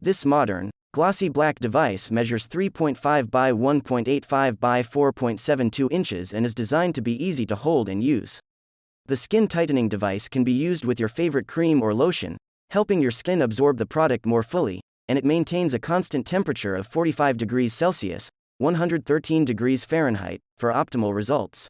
This modern, glossy black device measures 3.5 by 1.85 by 4.72 inches and is designed to be easy to hold and use. The skin tightening device can be used with your favorite cream or lotion, helping your skin absorb the product more fully, and it maintains a constant temperature of 45 degrees Celsius, 113 degrees Fahrenheit, for optimal results.